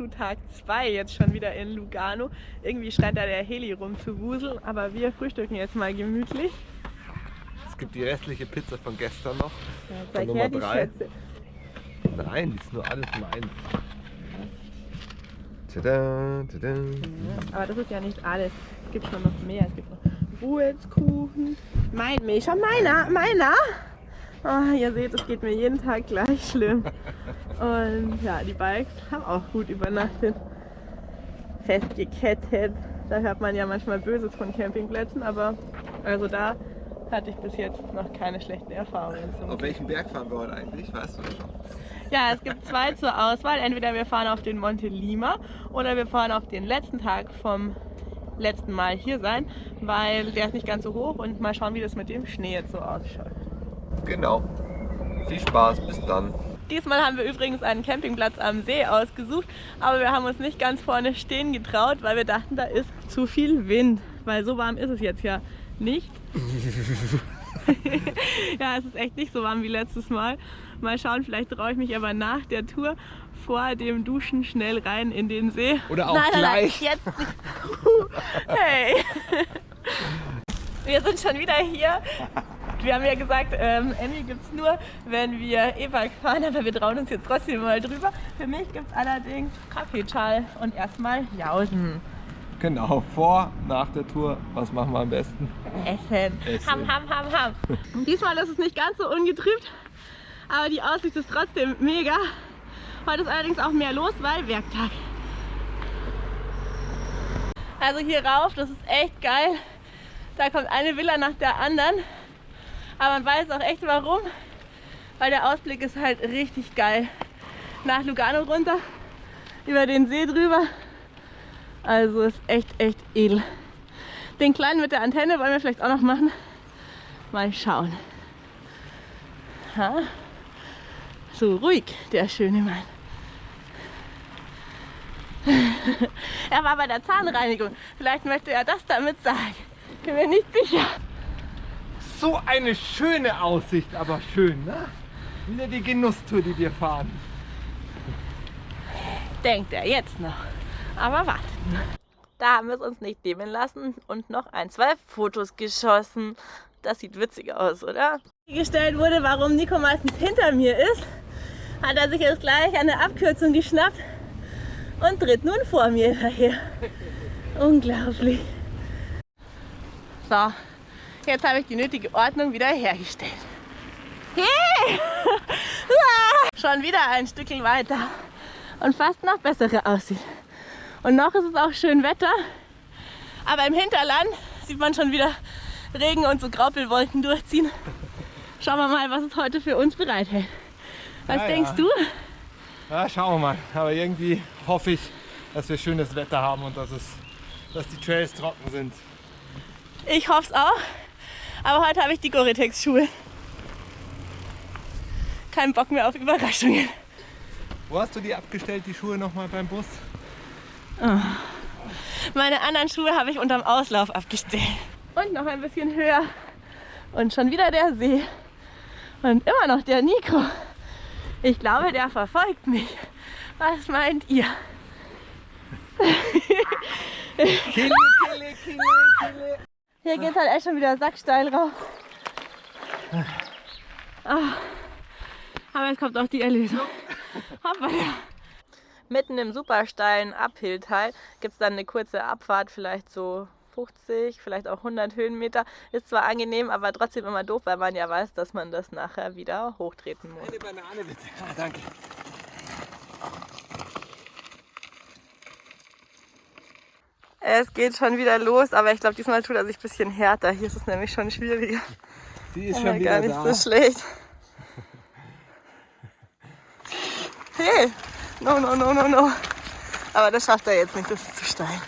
zu Tag 2, jetzt schon wieder in Lugano. Irgendwie scheint da der Heli rum zu wuseln, aber wir frühstücken jetzt mal gemütlich. Es gibt die restliche Pizza von gestern noch, Ja, von Nummer 3. Nein, die ist nur alles meins. Tada, tada. Aber das ist ja nicht alles. Es gibt schon noch mehr. Es gibt noch Ruhelskuchen. Mein Milch, schon meiner, meiner. Oh, ihr seht, es geht mir jeden Tag gleich schlimm. Und ja, die Bikes haben auch gut übernachtet. Festgekettet. Da hört man ja manchmal Böses von Campingplätzen, aber also da hatte ich bis jetzt noch keine schlechten Erfahrungen. Auf welchen Berg fahren wir heute eigentlich? Weißt du das schon? Ja, es gibt zwei zur Auswahl. Entweder wir fahren auf den Monte Lima oder wir fahren auf den letzten Tag vom letzten Mal hier sein, weil der ist nicht ganz so hoch und mal schauen, wie das mit dem Schnee jetzt so ausschaut. Genau. Viel Spaß, bis dann. Diesmal haben wir übrigens einen Campingplatz am See ausgesucht, aber wir haben uns nicht ganz vorne stehen getraut, weil wir dachten, da ist zu viel Wind, weil so warm ist es jetzt ja nicht. ja, es ist echt nicht so warm wie letztes Mal. Mal schauen, vielleicht traue ich mich aber nach der Tour vor dem Duschen schnell rein in den See. Oder auch nein, gleich. Nein, jetzt nicht. hey. Wir sind schon wieder hier. Wir haben ja gesagt, ähm, Emmy gibt es nur, wenn wir E-Bike fahren, aber wir trauen uns jetzt trotzdem mal drüber. Für mich gibt es allerdings Kaffeeschall und erstmal Jausen. Genau, vor, nach der Tour, was machen wir am besten? Essen. Essen. Ham, ham, ham, ham. Diesmal ist es nicht ganz so ungetrübt, aber die Aussicht ist trotzdem mega. Heute ist allerdings auch mehr los, weil Werktag. Also hier rauf, das ist echt geil. Da kommt eine Villa nach der anderen. Aber man weiß auch echt warum, weil der Ausblick ist halt richtig geil. Nach Lugano runter, über den See drüber. Also ist echt, echt edel. Den kleinen mit der Antenne wollen wir vielleicht auch noch machen. Mal schauen. Ha? So ruhig, der schöne Mann. er war bei der Zahnreinigung. Vielleicht möchte er das damit sagen. Bin mir nicht sicher. So eine schöne Aussicht, aber schön, ne? Wieder die Genusstour, die wir fahren. Denkt er jetzt noch. Aber wartet. Da haben wir es uns nicht nehmen lassen und noch ein, zwei Fotos geschossen. Das sieht witzig aus, oder? Gestellt wurde, warum Nico meistens hinter mir ist, hat er sich jetzt gleich eine Abkürzung geschnappt und tritt nun vor mir daher. Unglaublich. So, jetzt habe ich die nötige Ordnung wieder hergestellt. Hey! Schon wieder ein Stückchen weiter und fast noch bessere Aussicht. Und noch ist es auch schön Wetter, aber im Hinterland sieht man schon wieder Regen und so Graupelwolken durchziehen. Schauen wir mal, was es heute für uns bereithält. Was Ja, denkst ja. du? Ja, schauen wir mal. Aber irgendwie hoffe ich, dass wir schönes Wetter haben und dass, es, dass die Trails trocken sind. Ich hoffe es auch. Aber heute habe ich die Gore-Tex-Schuhe. Kein Bock mehr auf Überraschungen. Wo hast du die abgestellt, die Schuhe nochmal beim Bus? Meine anderen Schuhe habe ich unterm Auslauf abgestellt. Und noch ein bisschen höher. Und schon wieder der See. Und immer noch der Nico. Ich glaube, der verfolgt mich. Was meint ihr? Kille, kille, kille, kille. Hier geht halt echt schon wieder sacksteil rauf. Ah. Aber jetzt kommt auch die Erlösung. Hoppala. Mitten im super steilen Uphill-Teil gibt es dann eine kurze Abfahrt, vielleicht so 50, vielleicht auch 100 Höhenmeter. Ist zwar angenehm, aber trotzdem immer doof, weil man ja weiß, dass man das nachher wieder hochtreten muss. Eine Banane bitte. Ah, danke. Es geht schon wieder los, aber ich glaube, diesmal tut er sich ein bisschen härter. Hier ist es nämlich schon schwieriger. Sie ist schon gar wieder nicht da. so schlecht. Hey! No, no, no, no, no. Aber das schafft er jetzt nicht, das ist zu steil.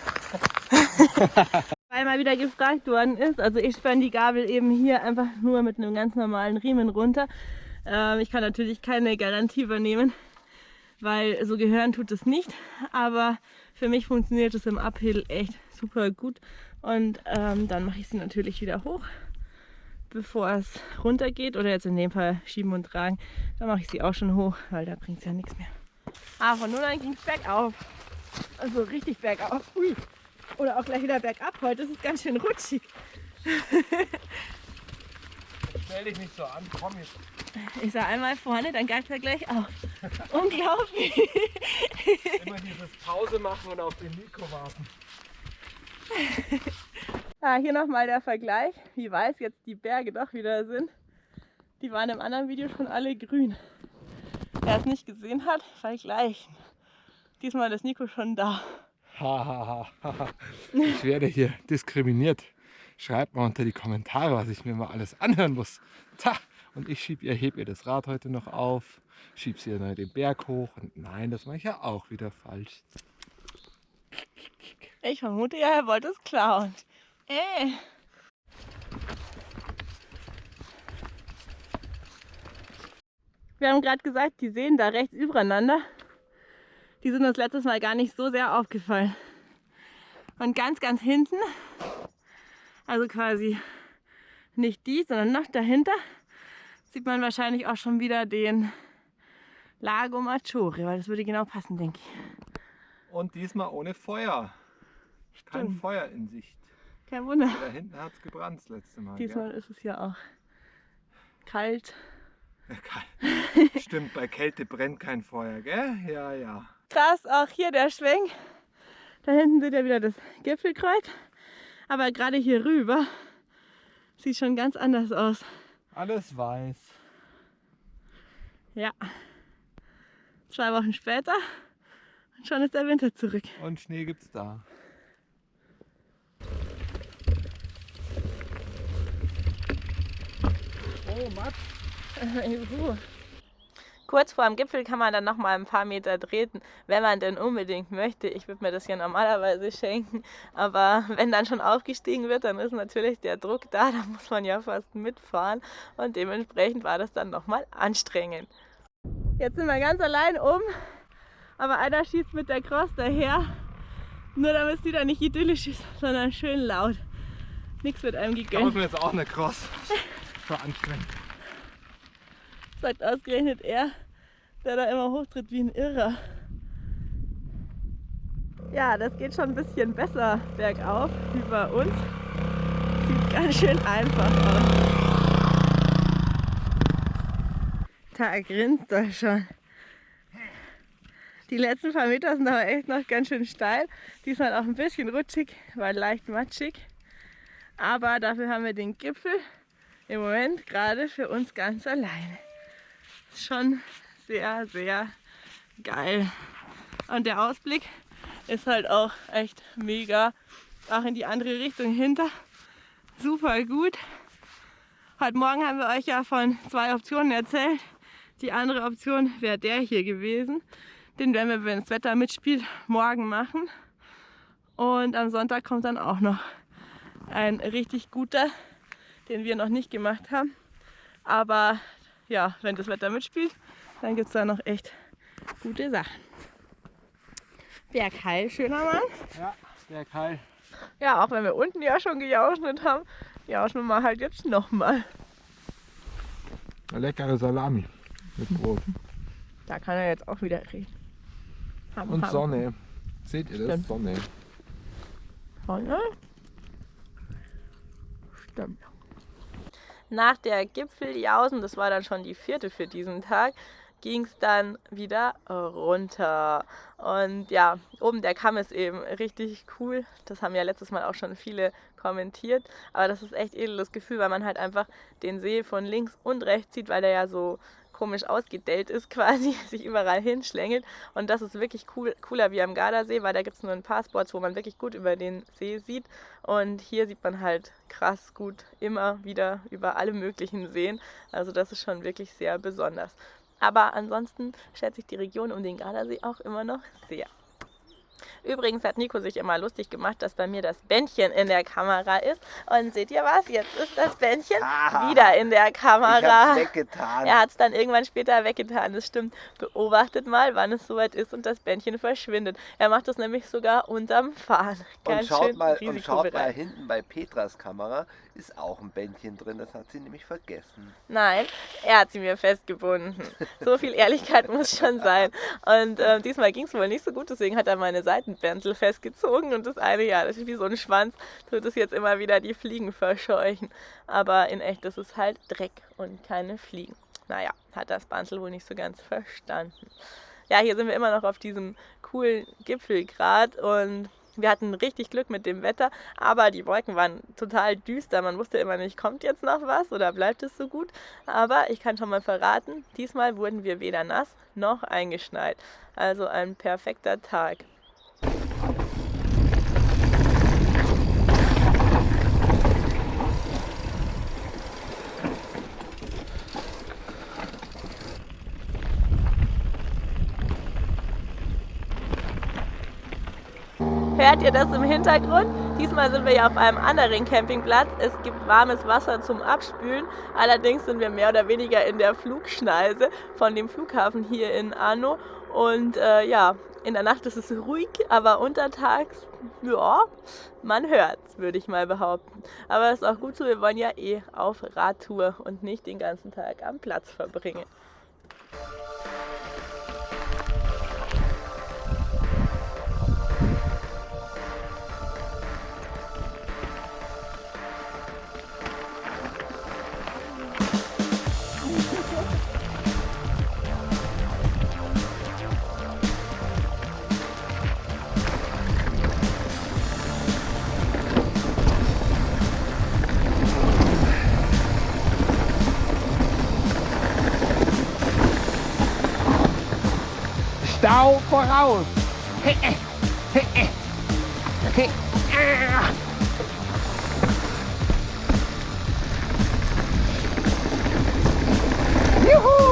Weil mal wieder gefragt worden ist, also ich spanne die Gabel eben hier einfach nur mit einem ganz normalen Riemen runter. Ähm, ich kann natürlich keine Garantie übernehmen, weil so gehören tut es nicht. Aber für mich funktioniert es im Uphill echt super gut. Und ähm, dann mache ich sie natürlich wieder hoch bevor es runter geht oder jetzt in dem Fall schieben und tragen, dann mache ich sie auch schon hoch, weil da bringt es ja nichts mehr. Aber von nun an ging es bergauf. Also richtig bergauf. Ui. Oder auch gleich wieder bergab. Heute ist es ganz schön rutschig. Stell dich nicht so an, komm jetzt. Ich sah einmal vorne, dann gab er gleich auf. Unglaublich. Immer dieses Pause machen und auf den Nico warten. Ah, hier nochmal der Vergleich, wie weiß jetzt die Berge doch wieder sind. Die waren im anderen Video schon alle grün. Wer es nicht gesehen hat, vergleichen. Diesmal ist Nico schon da. ich werde hier diskriminiert. Schreibt mal unter die Kommentare, was ich mir mal alles anhören muss. Ta! Und ich schieb ihr, heb ihr das Rad heute noch auf, schieb sie dann den Berg hoch. Und nein, das mache ich ja auch wieder falsch. Ich vermute ja, er wollte es klauen. Ey. Wir haben gerade gesagt, die sehen da rechts übereinander. Die sind uns letztes Mal gar nicht so sehr aufgefallen. Und ganz, ganz hinten, also quasi nicht die, sondern noch dahinter, sieht man wahrscheinlich auch schon wieder den Lago Maggiore, weil das würde genau passen, denke ich. Und diesmal ohne Feuer. Kein Stimmt. Feuer in Sicht. Kein Wunder. Da hinten hat es gebrannt das letzte Mal. Diesmal gell? ist es ja auch kalt. Ja, kalt. Stimmt, bei Kälte brennt kein Feuer, gell? Ja, ja. Krass, auch hier der Schwenk. Da hinten seht ihr wieder das Gipfelkreuz. Aber gerade hier rüber sieht schon ganz anders aus. Alles weiß. Ja. Zwei Wochen später und schon ist der Winter zurück. Und Schnee gibt's da. Oh, Matsch. Kurz vor dem Gipfel kann man dann noch mal ein paar Meter treten, wenn man denn unbedingt möchte. Ich würde mir das ja normalerweise schenken, aber wenn dann schon aufgestiegen wird, dann ist natürlich der Druck da, da muss man ja fast mitfahren und dementsprechend war das dann noch mal anstrengend. Jetzt sind wir ganz allein um, aber einer schießt mit der Cross daher, nur damit es wieder nicht idyllisch ist, sondern schön laut. Nichts wird einem gegönnt. Ich mir jetzt auch eine Cross. War anstrengend sagt ausgerechnet er, der da immer hochtritt wie ein Irrer. Ja, das geht schon ein bisschen besser bergauf wie bei uns. Sieht ganz schön einfach aus. Da grinst er schon. Die letzten paar Meter sind aber echt noch ganz schön steil. Diesmal auch ein bisschen rutschig, weil leicht matschig. Aber dafür haben wir den Gipfel im Moment gerade für uns ganz alleine schon sehr, sehr geil. Und der Ausblick ist halt auch echt mega. Auch in die andere Richtung hinter. Super gut. Heute Morgen haben wir euch ja von zwei Optionen erzählt. Die andere Option wäre der hier gewesen. Den werden wir, wenn das Wetter mitspielt, morgen machen. Und am Sonntag kommt dann auch noch ein richtig guter, den wir noch nicht gemacht haben. Aber ja, wenn das Wetter mitspielt, dann gibt es da noch echt gute Sachen. Bergheil, schöner Mann. Ja, Bergheil. Ja, auch wenn wir unten ja schon gejauscht haben, jauschen wir halt jetzt nochmal. Leckere Salami mit Brot. Da kann er jetzt auch wieder reden. Ham, Und ham. Sonne. Seht ihr das? Stimmt. Sonne. Sonne? Stimmt nach der Gipfeljausen, das war dann schon die vierte für diesen Tag, ging es dann wieder runter. Und ja, oben der Kamm ist eben richtig cool. Das haben ja letztes Mal auch schon viele kommentiert. Aber das ist echt edles Gefühl, weil man halt einfach den See von links und rechts sieht, weil der ja so komisch ausgedellt ist quasi, sich überall hinschlängelt. Und das ist wirklich cool, cooler wie am Gardasee, weil da gibt es nur ein paar Spots, wo man wirklich gut über den See sieht. Und hier sieht man halt krass gut immer wieder über alle möglichen Seen. Also das ist schon wirklich sehr besonders. Aber ansonsten schätze ich die Region um den Gardasee auch immer noch sehr. Übrigens hat Nico sich immer lustig gemacht, dass bei mir das Bändchen in der Kamera ist. Und seht ihr was? Jetzt ist das Bändchen Ah, wieder in der Kamera. Er hat es dann irgendwann später weggetan, das stimmt. Beobachtet mal, wann es soweit ist und das Bändchen verschwindet. Er macht das nämlich sogar unterm Fahren. und Ganz schaut schön mal, und schaut mal hinten bei Petras Kamera ist auch ein Bändchen drin. Das hat sie nämlich vergessen. Nein, er hat sie mir festgebunden. So viel Ehrlichkeit muss schon sein. Und äh, diesmal ging es wohl nicht so gut, deswegen hat er meine Seitenbändel festgezogen und das eine, ja, das ist wie so ein Schwanz, tut es jetzt immer wieder die Fliegen verscheuchen. Aber in echt ist es halt Dreck und keine Fliegen. Naja, hat das Banzel wohl nicht so ganz verstanden. Ja, hier sind wir immer noch auf diesem coolen Gipfelgrat und wir hatten richtig Glück mit dem Wetter, aber die Wolken waren total düster. Man wusste immer nicht, kommt jetzt noch was oder bleibt es so gut. Aber ich kann schon mal verraten, diesmal wurden wir weder nass noch eingeschneit. Also ein perfekter Tag. Hört ihr das im Hintergrund? Diesmal sind wir ja auf einem anderen Campingplatz. Es gibt warmes Wasser zum Abspülen. Allerdings sind wir mehr oder weniger in der Flugschneise von dem Flughafen hier in Arno. Und äh, ja, in der Nacht ist es ruhig, aber untertags, ja, man hört's, würde ich mal behaupten. Aber ist auch gut so, wir wollen ja eh auf Radtour und nicht den ganzen Tag am Platz verbringen. whole for hours. Okay. Ah. Yoo-hoo!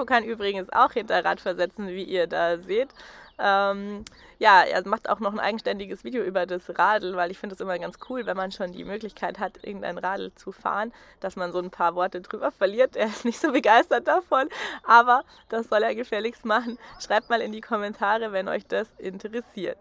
Nico kann übrigens auch Hinterrad versetzen, wie ihr da seht. Ähm, ja, er macht auch noch ein eigenständiges Video über das Radl, weil ich finde es immer ganz cool, wenn man schon die Möglichkeit hat, irgendein Radl zu fahren, dass man so ein paar Worte drüber verliert. Er ist nicht so begeistert davon, aber das soll er gefälligst machen. Schreibt mal in die Kommentare, wenn euch das interessiert.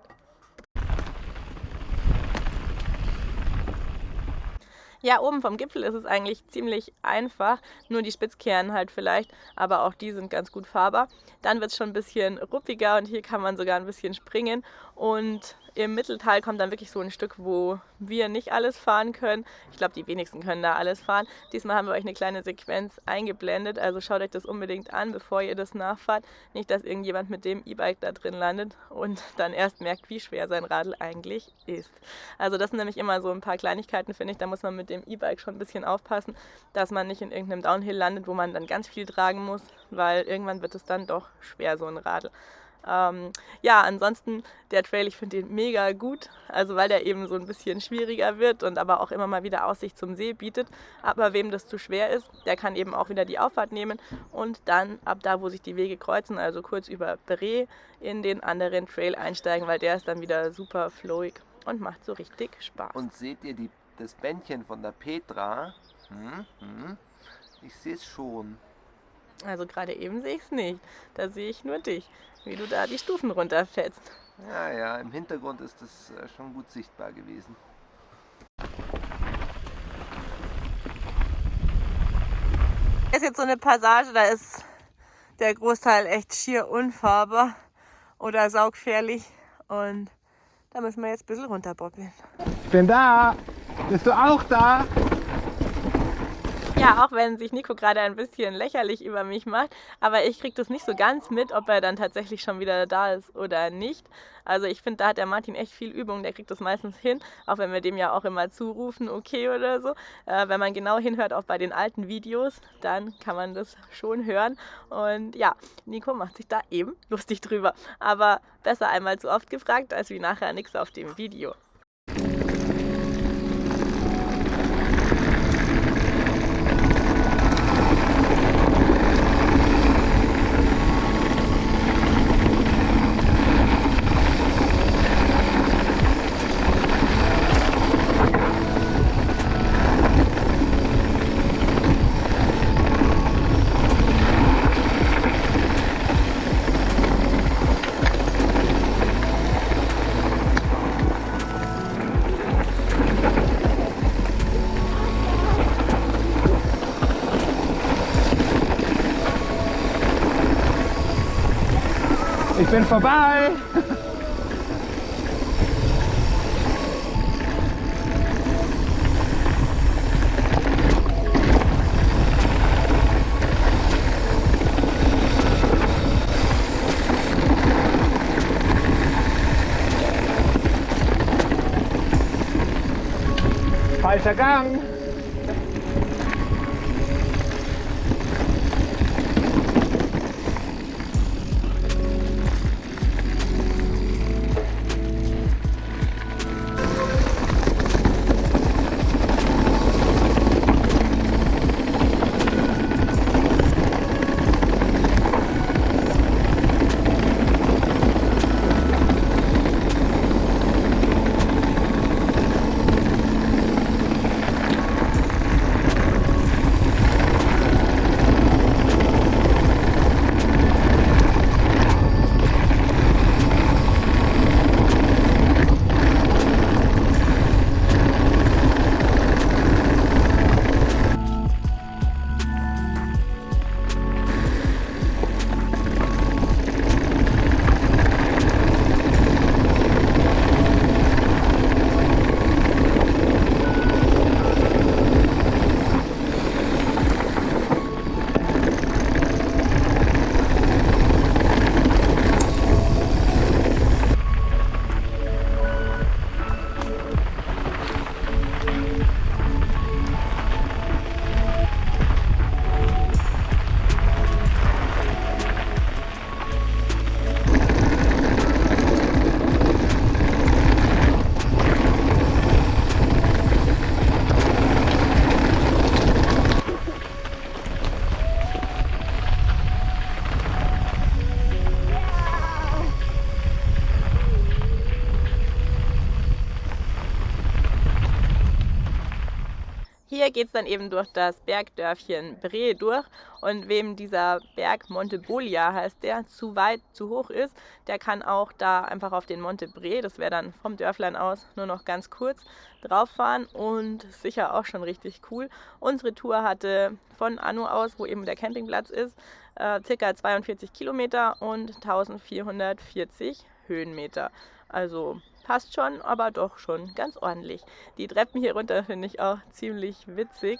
Ja, oben vom Gipfel ist es eigentlich ziemlich einfach, nur die Spitzkehren halt vielleicht, aber auch die sind ganz gut fahrbar. Dann wird es schon ein bisschen ruppiger und hier kann man sogar ein bisschen springen und im Mittelteil kommt dann wirklich so ein Stück, wo wir nicht alles fahren können. Ich glaube, die wenigsten können da alles fahren. Diesmal haben wir euch eine kleine Sequenz eingeblendet, also schaut euch das unbedingt an, bevor ihr das nachfahrt. Nicht, dass irgendjemand mit dem E-Bike da drin landet und dann erst merkt, wie schwer sein Radl eigentlich ist. Also das sind nämlich immer so ein paar Kleinigkeiten, finde ich. Da muss man mit dem E-Bike schon ein bisschen aufpassen, dass man nicht in irgendeinem Downhill landet, wo man dann ganz viel tragen muss, weil irgendwann wird es dann doch schwer, so ein Radl. Ähm, ja, ansonsten der Trail, ich finde den mega gut, also weil der eben so ein bisschen schwieriger wird und aber auch immer mal wieder Aussicht zum See bietet. Aber wem das zu schwer ist, der kann eben auch wieder die Auffahrt nehmen und dann ab da, wo sich die Wege kreuzen, also kurz über Bre, in den anderen Trail einsteigen, weil der ist dann wieder super flowig und macht so richtig Spaß. Und seht ihr die, das Bändchen von der Petra? Hm, hm. Ich sehe es schon. Also gerade eben sehe ich es nicht. Da sehe ich nur dich, wie du da die Stufen runterfällst. Ja, ja, im Hintergrund ist das äh, schon gut sichtbar gewesen. Das ist jetzt so eine Passage, da ist der Großteil echt schier unfahrbar oder saugfährlich und da müssen wir jetzt ein bisschen runterbobbeln. Ich bin da! Bist du auch da? Ja, auch wenn sich Nico gerade ein bisschen lächerlich über mich macht, aber ich kriege das nicht so ganz mit, ob er dann tatsächlich schon wieder da ist oder nicht. Also ich finde, da hat der Martin echt viel Übung, der kriegt das meistens hin, auch wenn wir dem ja auch immer zurufen, okay oder so. Äh, wenn man genau hinhört, auch bei den alten Videos, dann kann man das schon hören. Und ja, Nico macht sich da eben lustig drüber. Aber besser einmal zu oft gefragt, als wie nachher nichts auf dem Video. Ich bin vorbei! Falscher Gang! Hier geht es dann eben durch das Bergdörfchen Bre durch und wem dieser Berg Monte Bolia heißt der, zu weit, zu hoch ist, der kann auch da einfach auf den Monte Bre, das wäre dann vom Dörflein aus nur noch ganz kurz, drauf fahren und sicher auch schon richtig cool. Unsere Tour hatte von Anu aus, wo eben der Campingplatz ist, äh, circa 42 Kilometer und 1440 Höhenmeter. Also passt schon, aber doch schon ganz ordentlich. Die Treppen hier runter finde ich auch ziemlich witzig.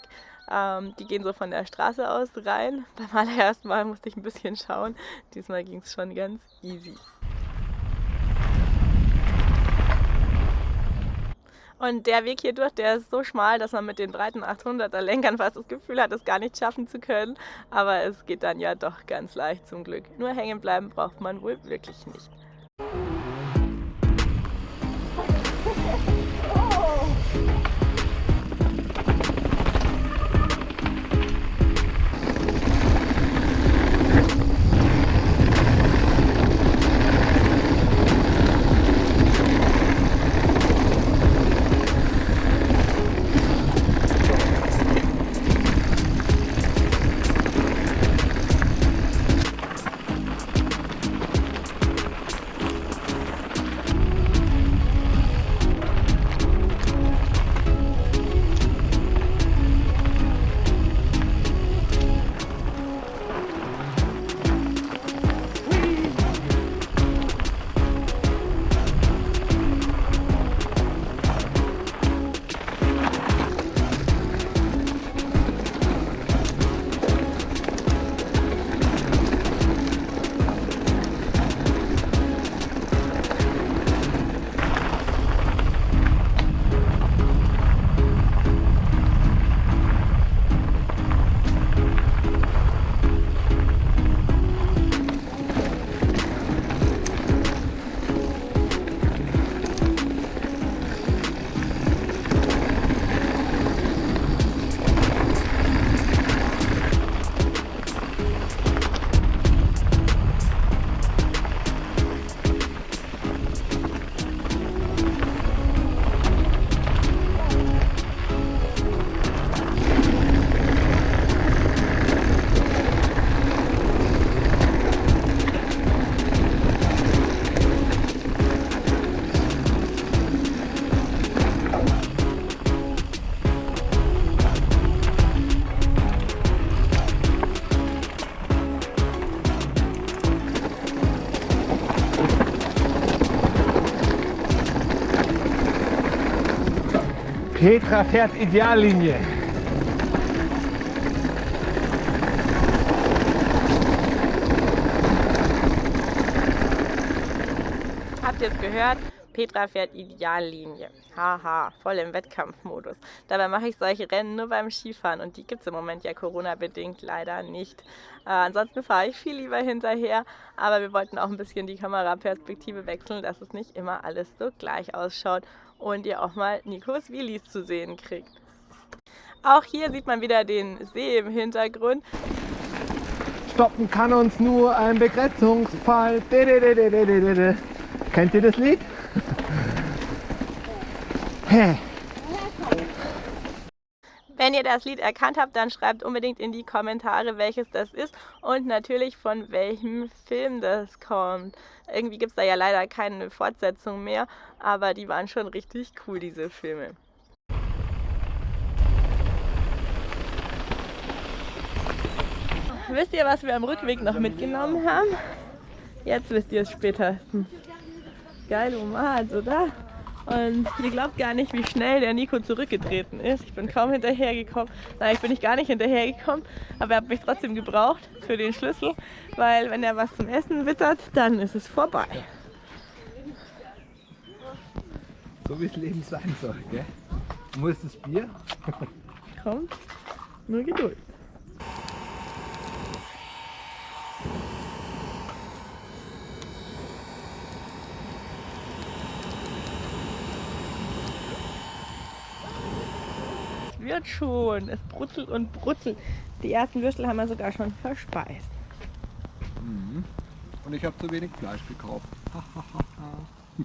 Ähm, die gehen so von der Straße aus rein. Beim allerersten Mal musste ich ein bisschen schauen. Diesmal ging es schon ganz easy. Und der Weg hier durch, der ist so schmal, dass man mit den breiten 800er Lenkern fast das Gefühl hat, es gar nicht schaffen zu können. Aber es geht dann ja doch ganz leicht zum Glück. Nur hängen bleiben braucht man wohl wirklich nicht. Petra fährt Ideallinie. Habt ihr es gehört? Petra fährt Ideallinie. Haha, voll im Wettkampfmodus. Dabei mache ich solche Rennen nur beim Skifahren und die gibt es im Moment ja Corona-bedingt leider nicht. Äh, ansonsten fahre ich viel lieber hinterher, aber wir wollten auch ein bisschen die Kameraperspektive wechseln, dass es nicht immer alles so gleich ausschaut und ihr auch mal Nikos Wheelies zu sehen kriegt. Auch hier sieht man wieder den See im Hintergrund. Stoppen kann uns nur ein Begrenzungsfall. Kennt ihr das Lied? Wenn ihr das Lied erkannt habt, dann schreibt unbedingt in die Kommentare, welches das ist und natürlich von welchem Film das kommt. Irgendwie gibt es da ja leider keine Fortsetzung mehr, aber die waren schon richtig cool, diese Filme. Wisst ihr, was wir am Rückweg noch mitgenommen haben? Jetzt wisst ihr es später. Geil, Omat, oder? Und ihr glaubt gar nicht, wie schnell der Nico zurückgetreten ist. Ich bin kaum hinterhergekommen. Nein, ich bin nicht gar nicht hinterhergekommen, aber er hat mich trotzdem gebraucht für den Schlüssel, weil wenn er was zum Essen wittert, dann ist es vorbei. So wie es Leben sein soll, gell? Wo ist das Bier? Kommt, nur Geduld. Wird schon. Es brutzelt und brutzelt. Die ersten Würstel haben wir sogar schon verspeist. Mhm. Und ich habe zu wenig Fleisch gekauft.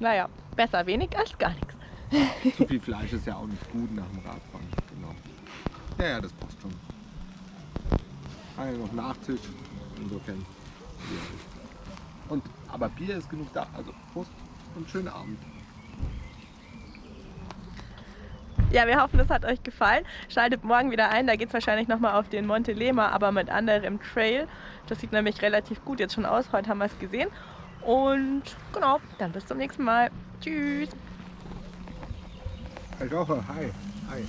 naja, besser wenig als gar nichts. Zu viel Fleisch ist ja auch nicht gut nach dem Radfahren. Genau. Ja, ja, das passt schon. Ah, ja, noch Nachtisch. Insofern. Und, aber Bier ist genug da. Also Prost und schönen Abend. Ja, wir hoffen, es hat euch gefallen. Schaltet morgen wieder ein, da geht es wahrscheinlich nochmal auf den Monte Lema, aber mit anderem Trail. Das sieht nämlich relativ gut jetzt schon aus. Heute haben wir es gesehen. Und genau, dann bis zum nächsten Mal. Tschüss. Hi. Hi.